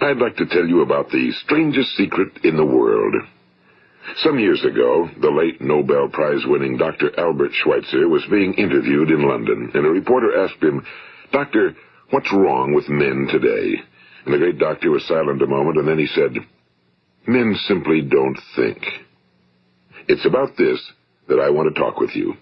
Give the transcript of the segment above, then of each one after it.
I'd like to tell you about the strangest secret in the world. Some years ago, the late Nobel Prize-winning Dr. Albert Schweitzer was being interviewed in London, and a reporter asked him, Doctor, what's wrong with men today? And the great doctor was silent a moment, and then he said, Men simply don't think. It's about this that I want to talk with you.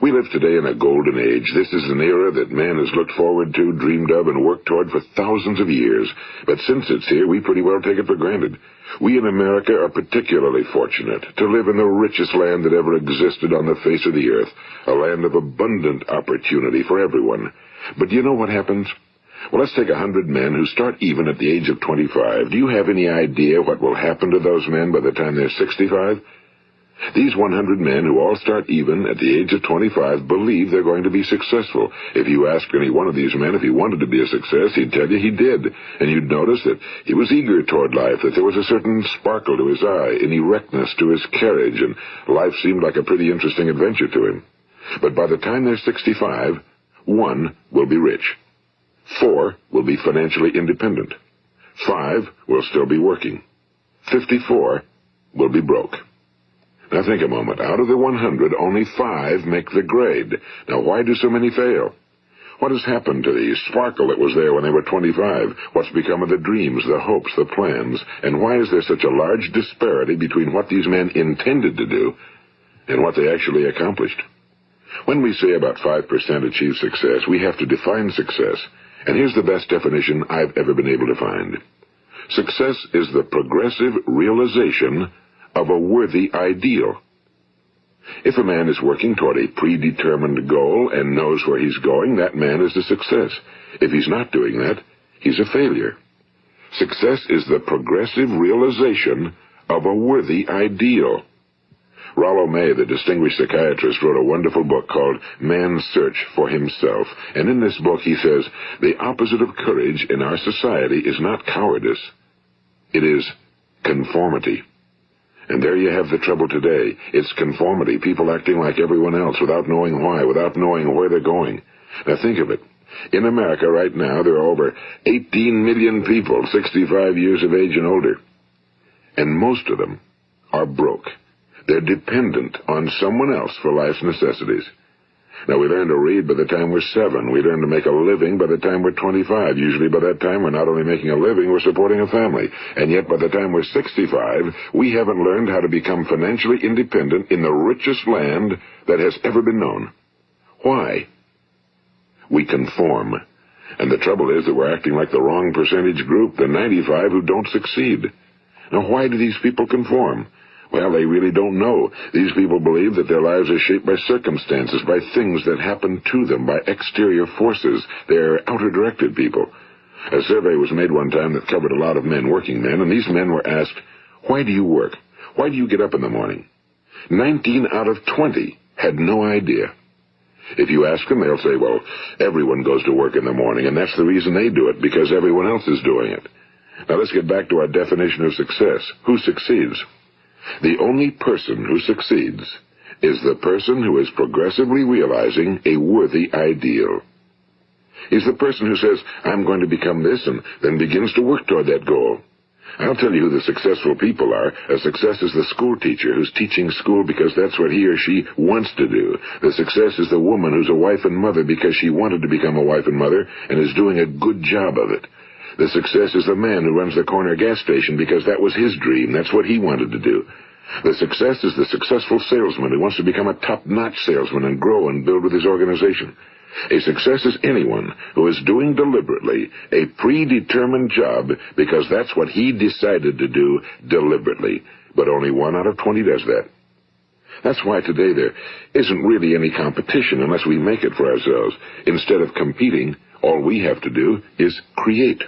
We live today in a golden age. This is an era that man has looked forward to, dreamed of, and worked toward for thousands of years. But since it's here, we pretty well take it for granted. We in America are particularly fortunate to live in the richest land that ever existed on the face of the earth, a land of abundant opportunity for everyone. But do you know what happens? Well, let's take a hundred men who start even at the age of 25. Do you have any idea what will happen to those men by the time they're 65? These 100 men who all start even at the age of 25 believe they're going to be successful. If you ask any one of these men if he wanted to be a success, he'd tell you he did. And you'd notice that he was eager toward life, that there was a certain sparkle to his eye, an erectness to his carriage, and life seemed like a pretty interesting adventure to him. But by the time they're 65, one will be rich. Four will be financially independent. Five will still be working. Fifty-four will be broke. Now think a moment. Out of the 100, only five make the grade. Now why do so many fail? What has happened to the sparkle that was there when they were 25? What's become of the dreams, the hopes, the plans? And why is there such a large disparity between what these men intended to do and what they actually accomplished? When we say about 5% achieve success, we have to define success. And here's the best definition I've ever been able to find. Success is the progressive realization of a worthy ideal. If a man is working toward a predetermined goal and knows where he's going, that man is a success. If he's not doing that, he's a failure. Success is the progressive realization of a worthy ideal. Rollo May, the distinguished psychiatrist, wrote a wonderful book called Man's Search for Himself. And in this book he says, the opposite of courage in our society is not cowardice. It is conformity. And there you have the trouble today. It's conformity, people acting like everyone else without knowing why, without knowing where they're going. Now think of it. In America right now, there are over 18 million people 65 years of age and older. And most of them are broke. They're dependent on someone else for life's necessities. Now, we learn to read by the time we're seven. We learn to make a living by the time we're 25. Usually by that time, we're not only making a living, we're supporting a family. And yet by the time we're 65, we haven't learned how to become financially independent in the richest land that has ever been known. Why? We conform. And the trouble is that we're acting like the wrong percentage group, the 95 who don't succeed. Now, why do these people conform? Well, they really don't know. These people believe that their lives are shaped by circumstances, by things that happen to them, by exterior forces. They're outer-directed people. A survey was made one time that covered a lot of men, working men, and these men were asked, why do you work? Why do you get up in the morning? Nineteen out of twenty had no idea. If you ask them, they'll say, well, everyone goes to work in the morning, and that's the reason they do it, because everyone else is doing it. Now let's get back to our definition of success. Who succeeds? The only person who succeeds is the person who is progressively realizing a worthy ideal. He's the person who says, I'm going to become this, and then begins to work toward that goal. I'll tell you who the successful people are. A success is the school teacher who's teaching school because that's what he or she wants to do. The success is the woman who's a wife and mother because she wanted to become a wife and mother and is doing a good job of it. The success is the man who runs the corner gas station because that was his dream. That's what he wanted to do. The success is the successful salesman who wants to become a top-notch salesman and grow and build with his organization. A success is anyone who is doing deliberately a predetermined job because that's what he decided to do deliberately. But only one out of 20 does that. That's why today there isn't really any competition unless we make it for ourselves. Instead of competing, all we have to do is create.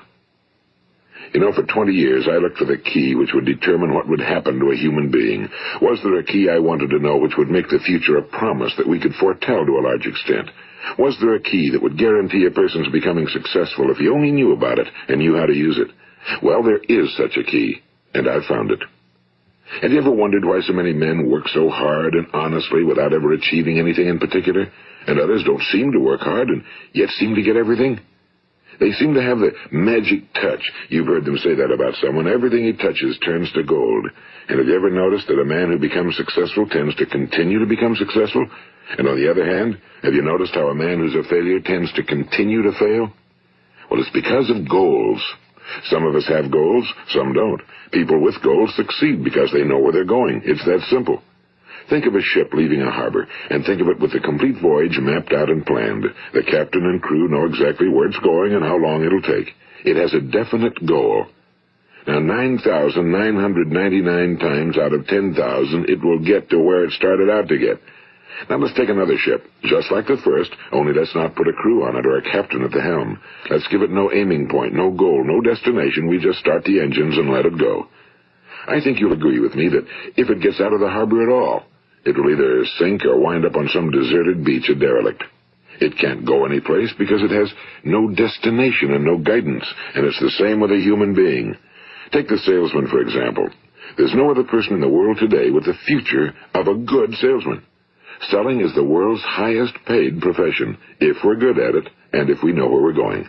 You know, for 20 years I looked for the key which would determine what would happen to a human being. Was there a key I wanted to know which would make the future a promise that we could foretell to a large extent? Was there a key that would guarantee a person's becoming successful if he only knew about it and knew how to use it? Well, there is such a key, and I've found it. Have you ever wondered why so many men work so hard and honestly without ever achieving anything in particular, and others don't seem to work hard and yet seem to get everything? They seem to have the magic touch. You've heard them say that about someone. Everything he touches turns to gold. And have you ever noticed that a man who becomes successful tends to continue to become successful? And on the other hand, have you noticed how a man who's a failure tends to continue to fail? Well, it's because of goals. Some of us have goals, some don't. People with goals succeed because they know where they're going. It's that simple. Think of a ship leaving a harbor, and think of it with the complete voyage mapped out and planned. The captain and crew know exactly where it's going and how long it'll take. It has a definite goal. Now, 9,999 times out of 10,000, it will get to where it started out to get. Now let's take another ship, just like the first, only let's not put a crew on it or a captain at the helm. Let's give it no aiming point, no goal, no destination. We just start the engines and let it go. I think you'll agree with me that if it gets out of the harbor at all, it will either sink or wind up on some deserted beach a derelict. It can't go anyplace because it has no destination and no guidance, and it's the same with a human being. Take the salesman, for example. There's no other person in the world today with the future of a good salesman. Selling is the world's highest paid profession, if we're good at it, and if we know where we're going.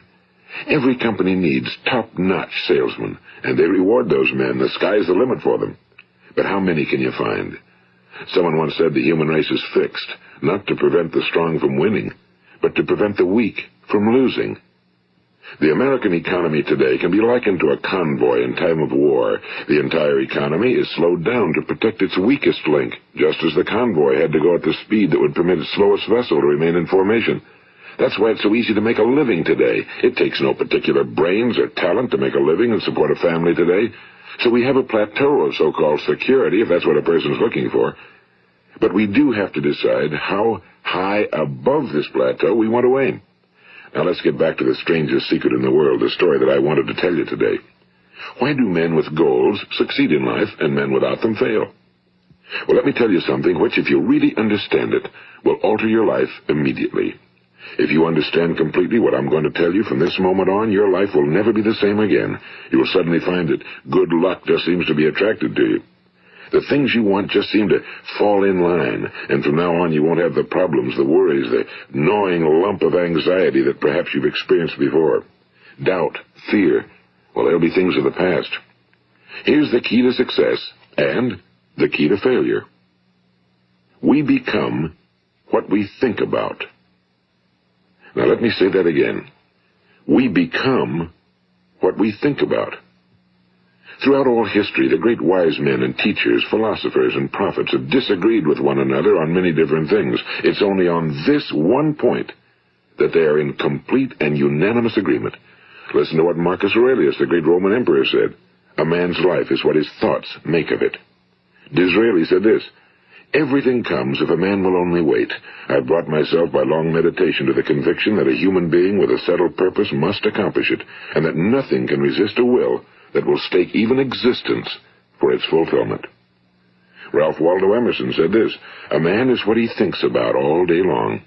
Every company needs top-notch salesmen, and they reward those men. The sky's the limit for them. But how many can you find? Someone once said the human race is fixed, not to prevent the strong from winning, but to prevent the weak from losing. The American economy today can be likened to a convoy in time of war. The entire economy is slowed down to protect its weakest link, just as the convoy had to go at the speed that would permit its slowest vessel to remain in formation. That's why it's so easy to make a living today. It takes no particular brains or talent to make a living and support a family today. So we have a plateau of so-called security, if that's what a person's looking for. But we do have to decide how high above this plateau we want to aim. Now let's get back to the strangest secret in the world, the story that I wanted to tell you today. Why do men with goals succeed in life and men without them fail? Well, let me tell you something which, if you really understand it, will alter your life immediately. If you understand completely what I'm going to tell you from this moment on, your life will never be the same again. You will suddenly find that good luck just seems to be attracted to you. The things you want just seem to fall in line, and from now on you won't have the problems, the worries, the gnawing lump of anxiety that perhaps you've experienced before. Doubt, fear, well, they'll be things of the past. Here's the key to success and the key to failure. We become what we think about. Now let me say that again. We become what we think about. Throughout all history, the great wise men and teachers, philosophers and prophets have disagreed with one another on many different things. It's only on this one point that they are in complete and unanimous agreement. Listen to what Marcus Aurelius, the great Roman emperor, said. A man's life is what his thoughts make of it. Disraeli said this, Everything comes if a man will only wait. I've brought myself by long meditation to the conviction that a human being with a settled purpose must accomplish it, and that nothing can resist a will that will stake even existence for its fulfillment. Ralph Waldo Emerson said this, A man is what he thinks about all day long.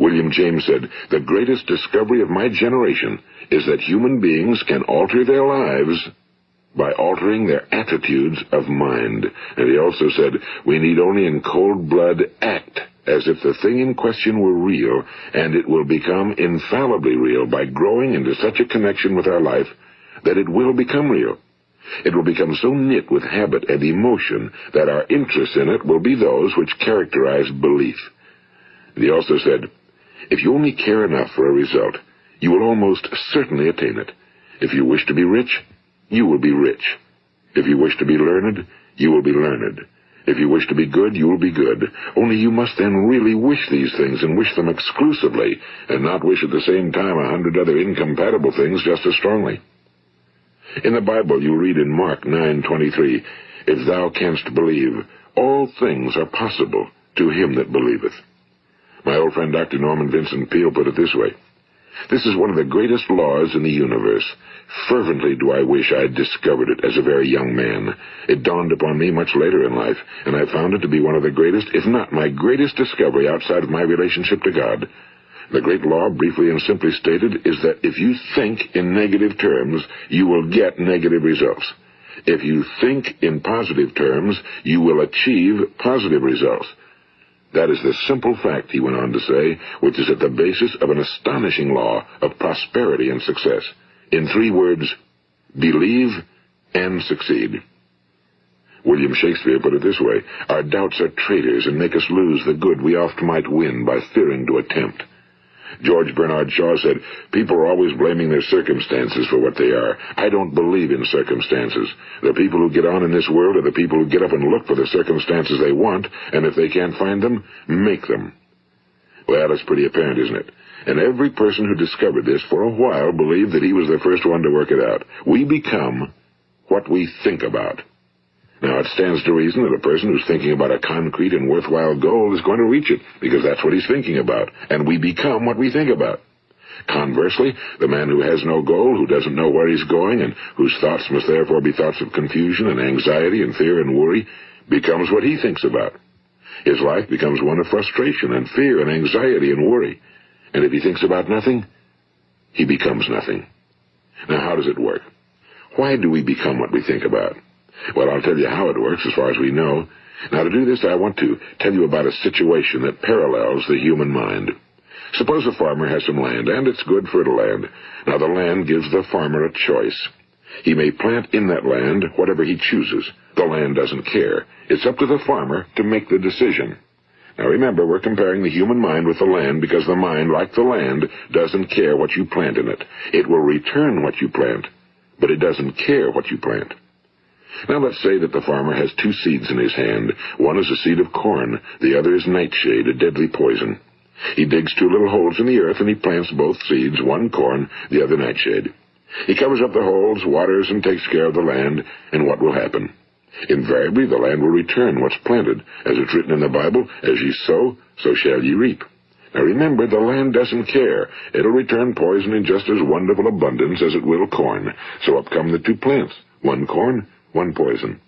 William James said, The greatest discovery of my generation is that human beings can alter their lives by altering their attitudes of mind. And he also said, We need only in cold blood act as if the thing in question were real, and it will become infallibly real by growing into such a connection with our life that it will become real. It will become so knit with habit and emotion that our interest in it will be those which characterize belief. And he also said, If you only care enough for a result, you will almost certainly attain it. If you wish to be rich, you will be rich. If you wish to be learned, you will be learned. If you wish to be good, you will be good. Only you must then really wish these things and wish them exclusively, and not wish at the same time a hundred other incompatible things just as strongly. In the Bible you read in Mark 9:23, If thou canst believe, all things are possible to him that believeth. My old friend Dr. Norman Vincent Peale put it this way, This is one of the greatest laws in the universe. Fervently do I wish I had discovered it as a very young man. It dawned upon me much later in life, and I found it to be one of the greatest, if not my greatest discovery outside of my relationship to God. The great law, briefly and simply stated, is that if you think in negative terms, you will get negative results. If you think in positive terms, you will achieve positive results. That is the simple fact, he went on to say, which is at the basis of an astonishing law of prosperity and success. In three words, believe and succeed. William Shakespeare put it this way, Our doubts are traitors and make us lose the good we oft might win by fearing to attempt. George Bernard Shaw said, People are always blaming their circumstances for what they are. I don't believe in circumstances. The people who get on in this world are the people who get up and look for the circumstances they want, and if they can't find them, make them. Well, it's pretty apparent, isn't it? And every person who discovered this for a while believed that he was the first one to work it out. We become what we think about. Now, it stands to reason that a person who's thinking about a concrete and worthwhile goal is going to reach it, because that's what he's thinking about, and we become what we think about. Conversely, the man who has no goal, who doesn't know where he's going, and whose thoughts must therefore be thoughts of confusion and anxiety and fear and worry, becomes what he thinks about. His life becomes one of frustration and fear and anxiety and worry. And if he thinks about nothing, he becomes nothing. Now, how does it work? Why do we become what we think about? Well, I'll tell you how it works as far as we know. Now, to do this, I want to tell you about a situation that parallels the human mind. Suppose a farmer has some land, and it's good fertile land. Now, the land gives the farmer a choice. He may plant in that land whatever he chooses. The land doesn't care. It's up to the farmer to make the decision. Now remember, we're comparing the human mind with the land because the mind, like the land, doesn't care what you plant in it. It will return what you plant, but it doesn't care what you plant. Now let's say that the farmer has two seeds in his hand. One is a seed of corn, the other is nightshade, a deadly poison. He digs two little holes in the earth and he plants both seeds, one corn, the other nightshade. He covers up the holes, waters, and takes care of the land, and what will happen? Invariably the land will return what's planted. As it's written in the Bible, as ye sow, so shall ye reap. Now remember, the land doesn't care. It'll return poison in just as wonderful abundance as it will corn. So up come the two plants. One corn, one poison.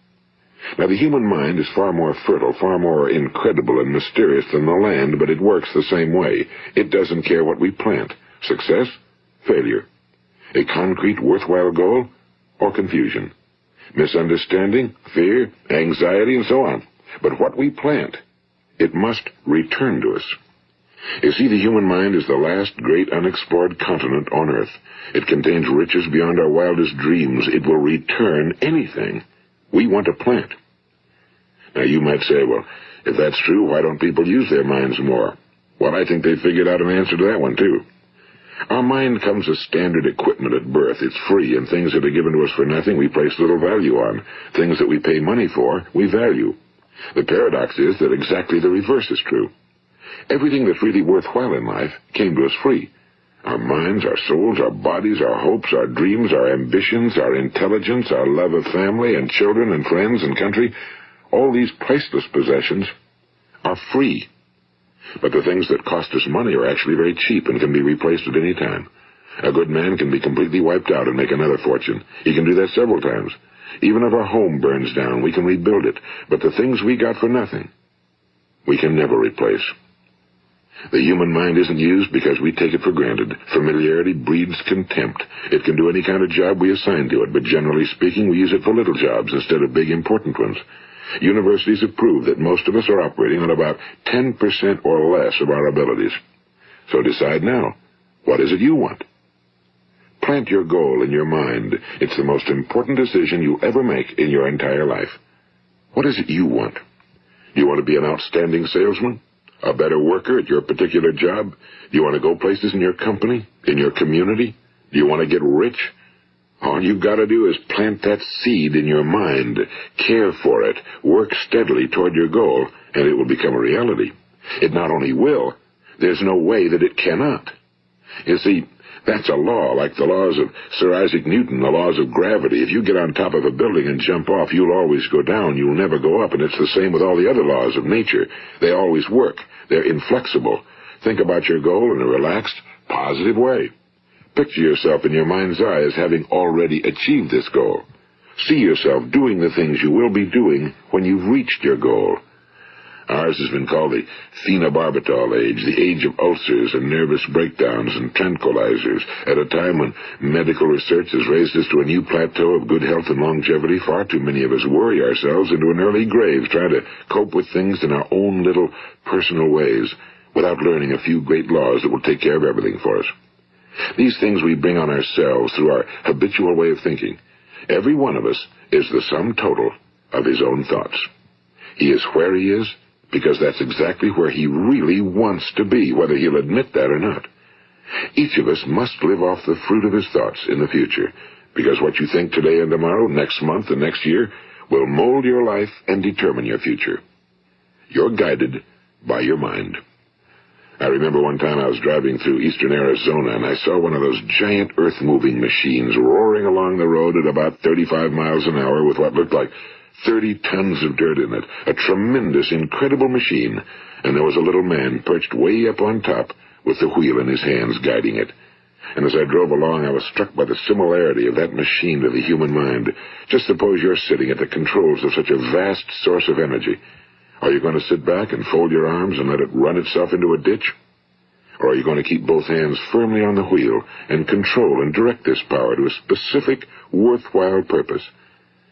Now, the human mind is far more fertile, far more incredible and mysterious than the land, but it works the same way. It doesn't care what we plant. Success, failure. A concrete, worthwhile goal, or confusion. Misunderstanding, fear, anxiety, and so on. But what we plant, it must return to us. You see, the human mind is the last great unexplored continent on Earth. It contains riches beyond our wildest dreams. It will return anything we want to plant. Now, you might say, well, if that's true, why don't people use their minds more? Well, I think they figured out an answer to that one, too. Our mind comes as standard equipment at birth. It's free, and things that are given to us for nothing we place little value on. Things that we pay money for, we value. The paradox is that exactly the reverse is true. Everything that's really worthwhile in life came to us free. Our minds, our souls, our bodies, our hopes, our dreams, our ambitions, our intelligence, our love of family and children and friends and country, all these priceless possessions are free. But the things that cost us money are actually very cheap and can be replaced at any time. A good man can be completely wiped out and make another fortune. He can do that several times. Even if our home burns down, we can rebuild it. But the things we got for nothing, we can never replace. The human mind isn't used because we take it for granted. Familiarity breeds contempt. It can do any kind of job we assign to it, but generally speaking, we use it for little jobs instead of big important ones. Universities have proved that most of us are operating on about 10% or less of our abilities. So decide now. What is it you want? Plant your goal in your mind. It's the most important decision you'll ever make in your entire life. What is it you want? Do you want to be an outstanding salesman? A better worker at your particular job? Do you want to go places in your company? In your community? Do you want to get rich? All you've got to do is plant that seed in your mind, care for it, work steadily toward your goal, and it will become a reality. It not only will, there's no way that it cannot. You see, that's a law, like the laws of Sir Isaac Newton, the laws of gravity. If you get on top of a building and jump off, you'll always go down. You'll never go up. And it's the same with all the other laws of nature. They always work. They're inflexible. Think about your goal in a relaxed, positive way. Picture yourself in your mind's eye as having already achieved this goal. See yourself doing the things you will be doing when you've reached your goal. Ours has been called the phenobarbital age, the age of ulcers and nervous breakdowns and tranquilizers, at a time when medical research has raised us to a new plateau of good health and longevity. Far too many of us worry ourselves into an early grave trying to cope with things in our own little personal ways without learning a few great laws that will take care of everything for us. These things we bring on ourselves through our habitual way of thinking. Every one of us is the sum total of his own thoughts. He is where he is because that's exactly where he really wants to be, whether he'll admit that or not. Each of us must live off the fruit of his thoughts in the future, because what you think today and tomorrow, next month and next year, will mold your life and determine your future. You're guided by your mind. I remember one time I was driving through eastern Arizona and I saw one of those giant earth-moving machines roaring along the road at about 35 miles an hour with what looked like 30 tons of dirt in it. A tremendous, incredible machine. And there was a little man perched way up on top with the wheel in his hands guiding it. And as I drove along, I was struck by the similarity of that machine to the human mind. Just suppose you're sitting at the controls of such a vast source of energy. Are you going to sit back and fold your arms and let it run itself into a ditch? Or are you going to keep both hands firmly on the wheel and control and direct this power to a specific, worthwhile purpose?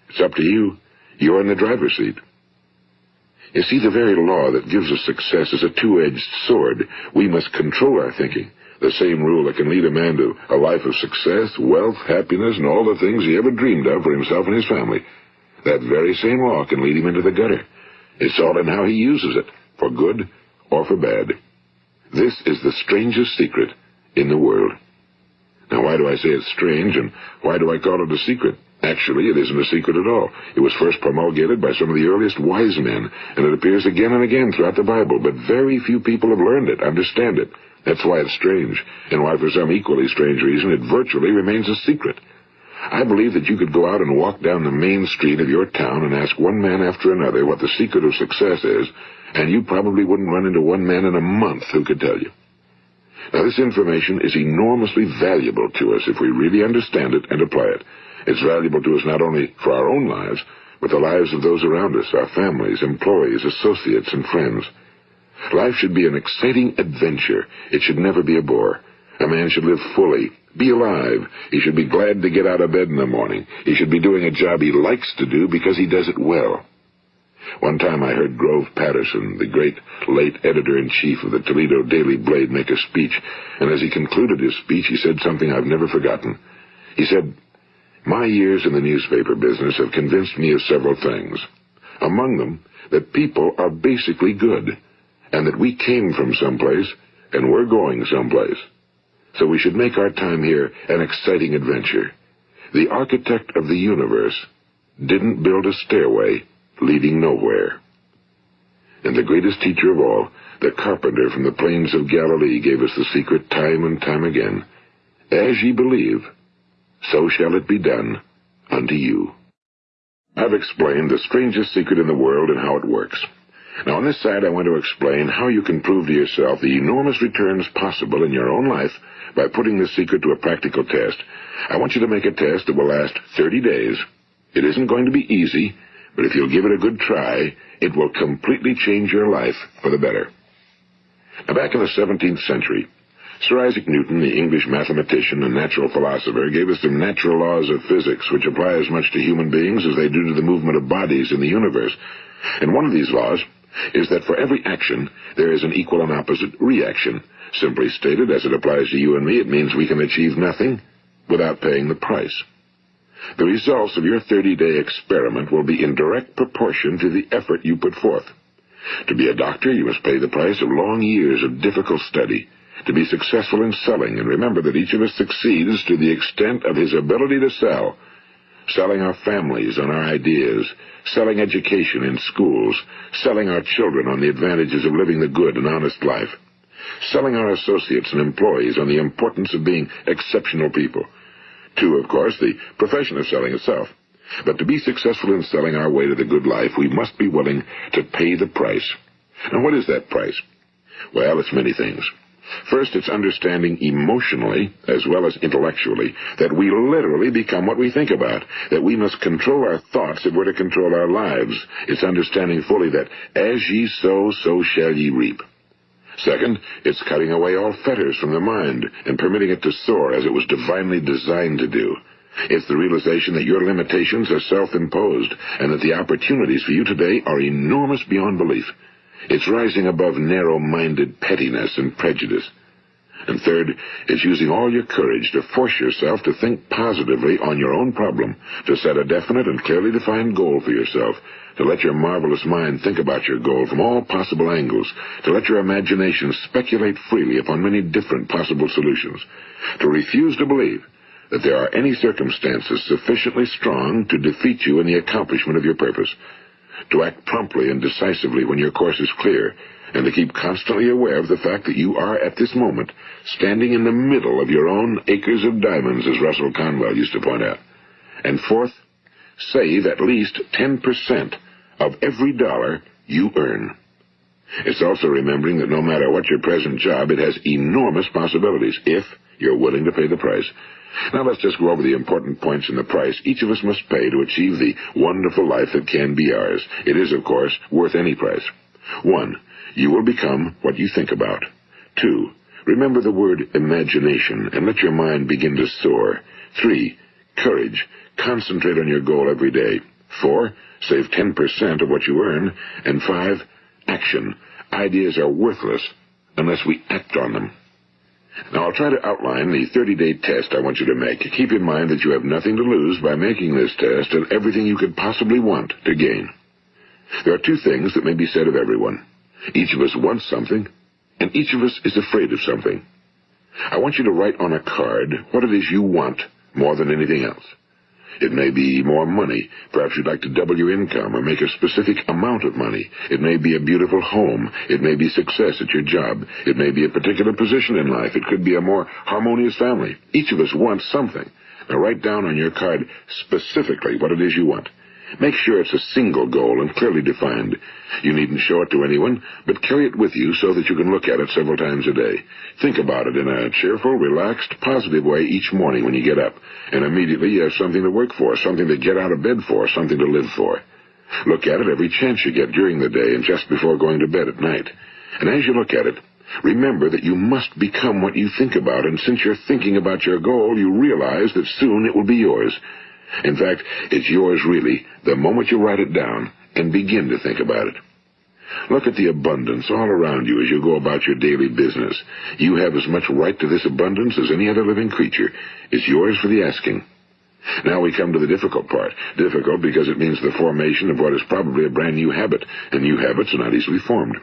It's up to you. You're in the driver's seat. You see, the very law that gives us success is a two-edged sword. We must control our thinking. The same rule that can lead a man to a life of success, wealth, happiness, and all the things he ever dreamed of for himself and his family. That very same law can lead him into the gutter. It's all in how he uses it, for good or for bad. This is the strangest secret in the world. Now, why do I say it's strange, and why do I call it a secret? Actually, it isn't a secret at all. It was first promulgated by some of the earliest wise men, and it appears again and again throughout the Bible, but very few people have learned it, understand it. That's why it's strange, and why for some equally strange reason it virtually remains a secret. I believe that you could go out and walk down the main street of your town and ask one man after another what the secret of success is, and you probably wouldn't run into one man in a month who could tell you. Now, this information is enormously valuable to us if we really understand it and apply it. It's valuable to us not only for our own lives, but the lives of those around us, our families, employees, associates, and friends. Life should be an exciting adventure. It should never be a bore. A man should live fully, be alive. He should be glad to get out of bed in the morning. He should be doing a job he likes to do because he does it well. One time I heard Grove Patterson, the great late editor-in-chief of the Toledo Daily Blade, make a speech, and as he concluded his speech, he said something I've never forgotten. He said, my years in the newspaper business have convinced me of several things. Among them, that people are basically good, and that we came from someplace, and we're going someplace. So we should make our time here an exciting adventure. The architect of the universe didn't build a stairway leading nowhere. And the greatest teacher of all, the carpenter from the plains of Galilee, gave us the secret time and time again. As ye believe, so shall it be done unto you. I've explained the strangest secret in the world and how it works. Now, on this side, I want to explain how you can prove to yourself the enormous returns possible in your own life by putting this secret to a practical test. I want you to make a test that will last 30 days. It isn't going to be easy, but if you'll give it a good try, it will completely change your life for the better. Now, back in the 17th century, Sir Isaac Newton, the English mathematician and natural philosopher, gave us some natural laws of physics which apply as much to human beings as they do to the movement of bodies in the universe. And one of these laws is that for every action, there is an equal and opposite reaction. Simply stated, as it applies to you and me, it means we can achieve nothing without paying the price. The results of your 30-day experiment will be in direct proportion to the effort you put forth. To be a doctor, you must pay the price of long years of difficult study, to be successful in selling, and remember that each of us succeeds to the extent of his ability to sell. Selling our families on our ideas, selling education in schools, selling our children on the advantages of living the good and honest life, selling our associates and employees on the importance of being exceptional people. To, of course, the profession of selling itself. But to be successful in selling our way to the good life, we must be willing to pay the price. And what is that price? Well, it's many things. First, it's understanding emotionally, as well as intellectually, that we literally become what we think about, that we must control our thoughts if we're to control our lives. It's understanding fully that as ye sow, so shall ye reap. Second, it's cutting away all fetters from the mind and permitting it to soar as it was divinely designed to do. It's the realization that your limitations are self-imposed and that the opportunities for you today are enormous beyond belief. It's rising above narrow-minded pettiness and prejudice. And third, it's using all your courage to force yourself to think positively on your own problem, to set a definite and clearly defined goal for yourself, to let your marvelous mind think about your goal from all possible angles, to let your imagination speculate freely upon many different possible solutions, to refuse to believe that there are any circumstances sufficiently strong to defeat you in the accomplishment of your purpose, to act promptly and decisively when your course is clear, and to keep constantly aware of the fact that you are, at this moment, standing in the middle of your own acres of diamonds, as Russell Conwell used to point out. And fourth, save at least 10% of every dollar you earn. It's also remembering that no matter what your present job, it has enormous possibilities, if you're willing to pay the price. Now let's just go over the important points in the price each of us must pay to achieve the wonderful life that can be ours. It is, of course, worth any price. One, you will become what you think about. Two, remember the word imagination and let your mind begin to soar. Three, courage. Concentrate on your goal every day. Four, save 10% of what you earn. And five, action. Ideas are worthless unless we act on them. Now, I'll try to outline the 30-day test I want you to make. Keep in mind that you have nothing to lose by making this test and everything you could possibly want to gain. There are two things that may be said of everyone. Each of us wants something, and each of us is afraid of something. I want you to write on a card what it is you want more than anything else. It may be more money. Perhaps you'd like to double your income or make a specific amount of money. It may be a beautiful home. It may be success at your job. It may be a particular position in life. It could be a more harmonious family. Each of us wants something. Now write down on your card specifically what it is you want. Make sure it's a single goal and clearly defined. You needn't show it to anyone, but carry it with you so that you can look at it several times a day. Think about it in a cheerful, relaxed, positive way each morning when you get up, and immediately you have something to work for, something to get out of bed for, something to live for. Look at it every chance you get during the day and just before going to bed at night. And as you look at it, remember that you must become what you think about, and since you're thinking about your goal, you realize that soon it will be yours. In fact, it's yours really the moment you write it down and begin to think about it. Look at the abundance all around you as you go about your daily business. You have as much right to this abundance as any other living creature. It's yours for the asking. Now we come to the difficult part. Difficult because it means the formation of what is probably a brand new habit, and new habits are not easily formed.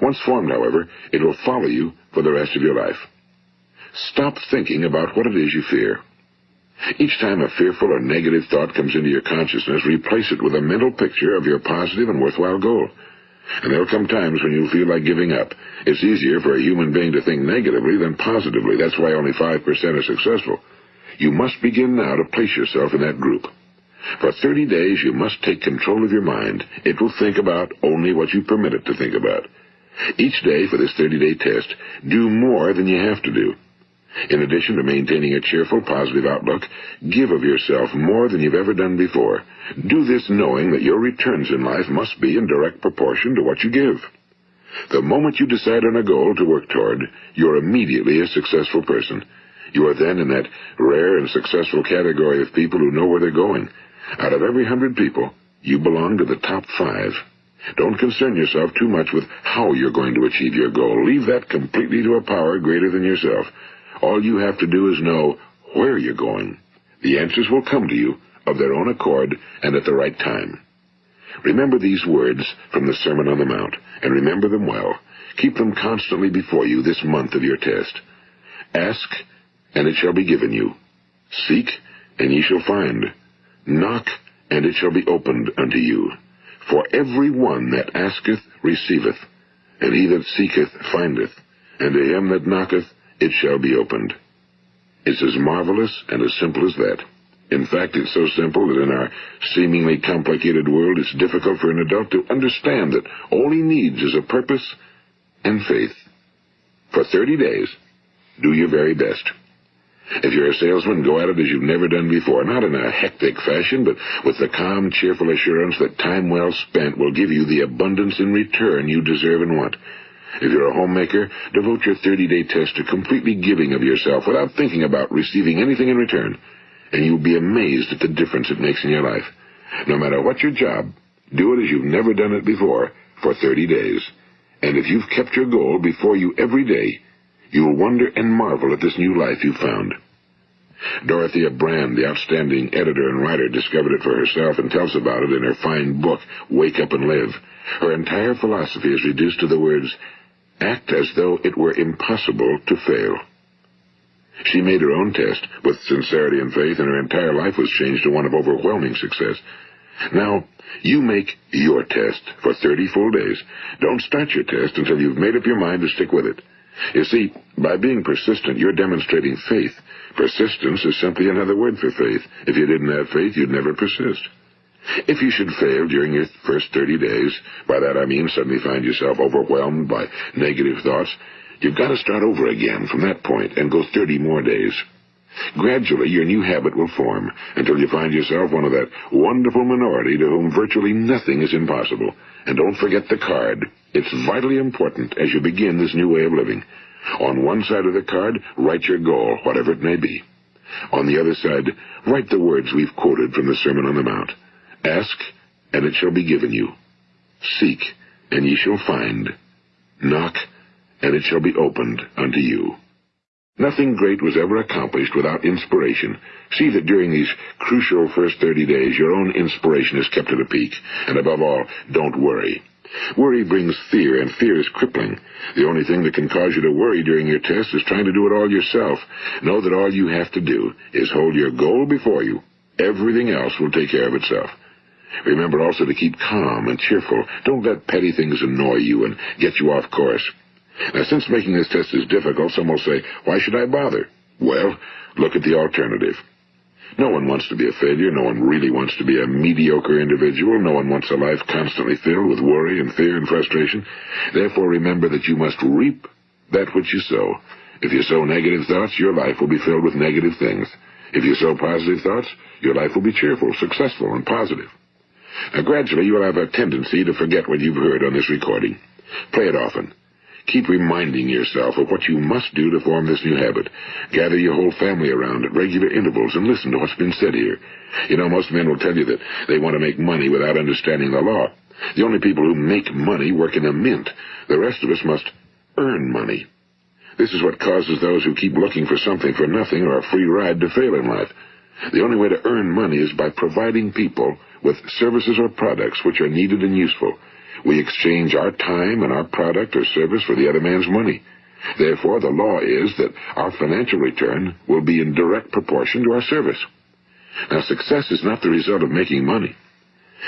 Once formed, however, it will follow you for the rest of your life. Stop thinking about what it is you fear. Each time a fearful or negative thought comes into your consciousness, replace it with a mental picture of your positive and worthwhile goal. And there'll come times when you'll feel like giving up. It's easier for a human being to think negatively than positively. That's why only 5% are successful. You must begin now to place yourself in that group. For 30 days, you must take control of your mind. It will think about only what you permit it to think about. Each day for this 30-day test, do more than you have to do. In addition to maintaining a cheerful, positive outlook, give of yourself more than you've ever done before. Do this knowing that your returns in life must be in direct proportion to what you give. The moment you decide on a goal to work toward, you're immediately a successful person. You are then in that rare and successful category of people who know where they're going. Out of every hundred people, you belong to the top five. Don't concern yourself too much with how you're going to achieve your goal. Leave that completely to a power greater than yourself. All you have to do is know where you're going. The answers will come to you of their own accord and at the right time. Remember these words from the Sermon on the Mount, and remember them well. Keep them constantly before you this month of your test. Ask, and it shall be given you. Seek, and ye shall find. Knock, and it shall be opened unto you. For every one that asketh receiveth, and he that seeketh findeth, and to him that knocketh it shall be opened. It's as marvelous and as simple as that. In fact, it's so simple that in our seemingly complicated world, it's difficult for an adult to understand that all he needs is a purpose and faith. For 30 days, do your very best. If you're a salesman, go at it as you've never done before, not in a hectic fashion, but with the calm, cheerful assurance that time well spent will give you the abundance in return you deserve and want. If you're a homemaker, devote your 30-day test to completely giving of yourself without thinking about receiving anything in return, and you'll be amazed at the difference it makes in your life. No matter what your job, do it as you've never done it before for 30 days. And if you've kept your goal before you every day, you'll wonder and marvel at this new life you've found. Dorothea Brande, the outstanding editor and writer, discovered it for herself and tells about it in her fine book, Wake Up and Live. Her entire philosophy is reduced to the words, act as though it were impossible to fail. She made her own test with sincerity and faith, and her entire life was changed to one of overwhelming success. Now, you make your test for 30 full days. Don't start your test until you've made up your mind to stick with it. You see, by being persistent, you're demonstrating faith. Persistence is simply another word for faith. If you didn't have faith, you'd never persist. If you should fail during your first 30 days, by that I mean suddenly find yourself overwhelmed by negative thoughts, you've got to start over again from that point and go 30 more days. Gradually, your new habit will form until you find yourself one of that wonderful minority to whom virtually nothing is impossible. And don't forget the card. It's vitally important as you begin this new way of living. On one side of the card, write your goal, whatever it may be. On the other side, write the words we've quoted from the Sermon on the Mount. Ask, and it shall be given you. Seek, and ye shall find. Knock, and it shall be opened unto you. Nothing great was ever accomplished without inspiration. See that during these crucial first 30 days your own inspiration is kept at a peak. And above all, don't worry. Worry brings fear, and fear is crippling. The only thing that can cause you to worry during your test is trying to do it all yourself. Know that all you have to do is hold your goal before you. Everything else will take care of itself. Remember also to keep calm and cheerful. Don't let petty things annoy you and get you off course. Now, since making this test is difficult, some will say, why should I bother? Well, look at the alternative. No one wants to be a failure. No one really wants to be a mediocre individual. No one wants a life constantly filled with worry and fear and frustration. Therefore, remember that you must reap that which you sow. If you sow negative thoughts, your life will be filled with negative things. If you sow positive thoughts, your life will be cheerful, successful, and positive. Now, gradually, you will have a tendency to forget what you've heard on this recording. Play it often. Keep reminding yourself of what you must do to form this new habit. Gather your whole family around at regular intervals and listen to what's been said here. You know, most men will tell you that they want to make money without understanding the law. The only people who make money work in a mint. The rest of us must earn money. This is what causes those who keep looking for something for nothing or a free ride to fail in life. The only way to earn money is by providing people with services or products which are needed and useful. We exchange our time and our product or service for the other man's money. Therefore, the law is that our financial return will be in direct proportion to our service. Now, success is not the result of making money.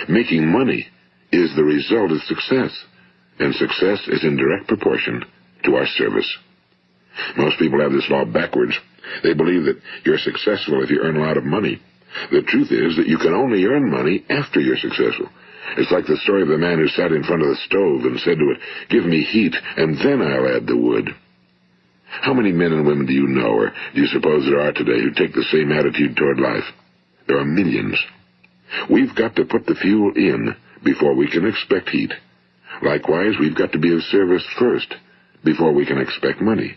Making money is the result of success, and success is in direct proportion to our service. Most people have this law backwards. They believe that you're successful if you earn a lot of money. The truth is that you can only earn money after you're successful. It's like the story of the man who sat in front of the stove and said to it, Give me heat, and then I'll add the wood. How many men and women do you know, or do you suppose there are today, who take the same attitude toward life? There are millions. We've got to put the fuel in before we can expect heat. Likewise, we've got to be of service first before we can expect money.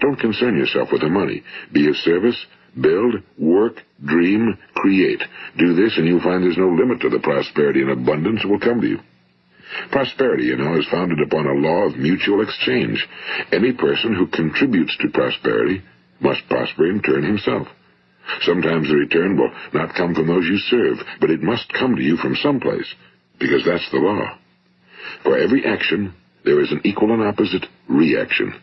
Don't concern yourself with the money. Be of service Build, work, dream, create. Do this and you'll find there's no limit to the prosperity and abundance that will come to you. Prosperity, you know, is founded upon a law of mutual exchange. Any person who contributes to prosperity must prosper in turn himself. Sometimes the return will not come from those you serve, but it must come to you from someplace, because that's the law. For every action, there is an equal and opposite reaction.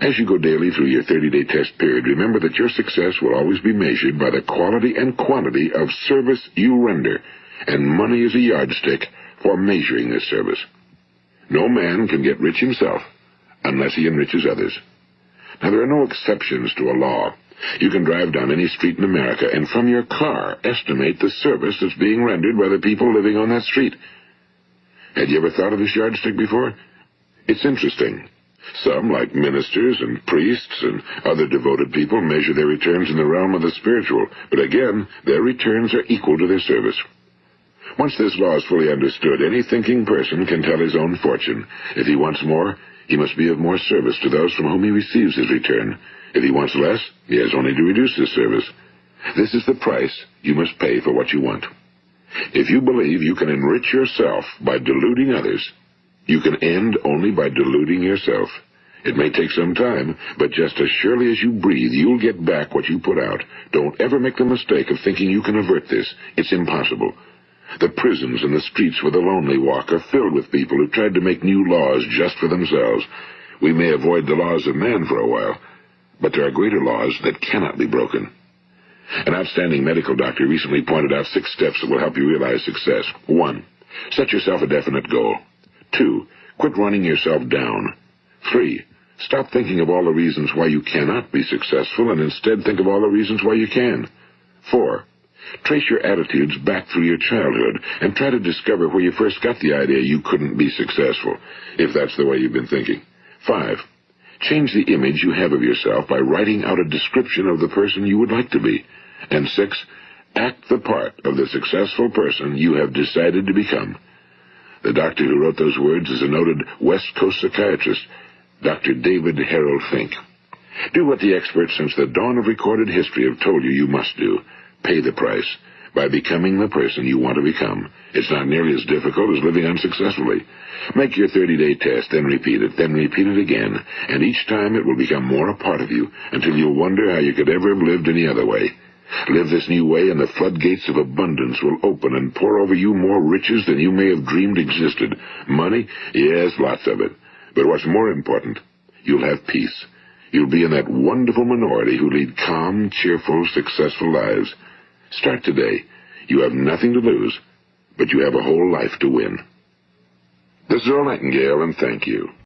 As you go daily through your 30-day test period, remember that your success will always be measured by the quality and quantity of service you render, and money is a yardstick for measuring this service. No man can get rich himself unless he enriches others. Now, there are no exceptions to a law. You can drive down any street in America and from your car estimate the service that's being rendered by the people living on that street. Had you ever thought of this yardstick before? It's interesting. Some, like ministers and priests and other devoted people, measure their returns in the realm of the spiritual, but again, their returns are equal to their service. Once this law is fully understood, any thinking person can tell his own fortune. If he wants more, he must be of more service to those from whom he receives his return. If he wants less, he has only to reduce his service. This is the price you must pay for what you want. If you believe you can enrich yourself by deluding others, you can end only by deluding yourself. It may take some time, but just as surely as you breathe, you'll get back what you put out. Don't ever make the mistake of thinking you can avert this. It's impossible. The prisons and the streets where the lonely walk are filled with people who tried to make new laws just for themselves. We may avoid the laws of man for a while, but there are greater laws that cannot be broken. An outstanding medical doctor recently pointed out six steps that will help you realize success. One, set yourself a definite goal. Two, quit running yourself down. Three, stop thinking of all the reasons why you cannot be successful and instead think of all the reasons why you can. Four, trace your attitudes back through your childhood and try to discover where you first got the idea you couldn't be successful, if that's the way you've been thinking. Five, change the image you have of yourself by writing out a description of the person you would like to be. And six, act the part of the successful person you have decided to become. The doctor who wrote those words is a noted West Coast psychiatrist, Dr. David Harold Fink. Do what the experts since the dawn of recorded history have told you you must do. Pay the price by becoming the person you want to become. It's not nearly as difficult as living unsuccessfully. Make your 30-day test, then repeat it, then repeat it again, and each time it will become more a part of you until you'll wonder how you could ever have lived any other way. Live this new way, and the floodgates of abundance will open and pour over you more riches than you may have dreamed existed. Money? Yes, lots of it. But what's more important, you'll have peace. You'll be in that wonderful minority who lead calm, cheerful, successful lives. Start today. You have nothing to lose, but you have a whole life to win. This is Earl Nightingale, and thank you.